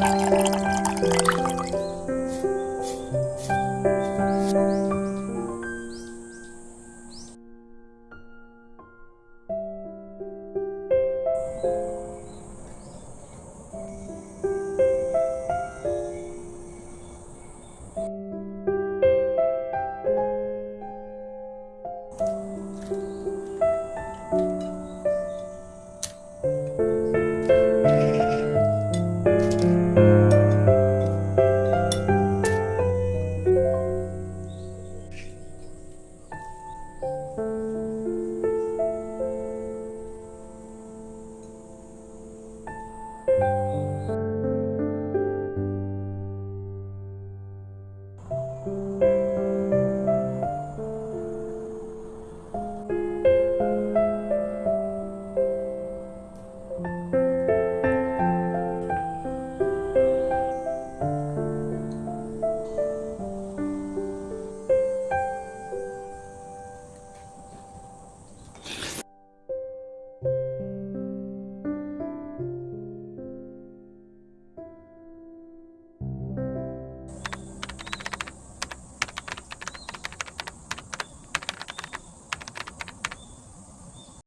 Música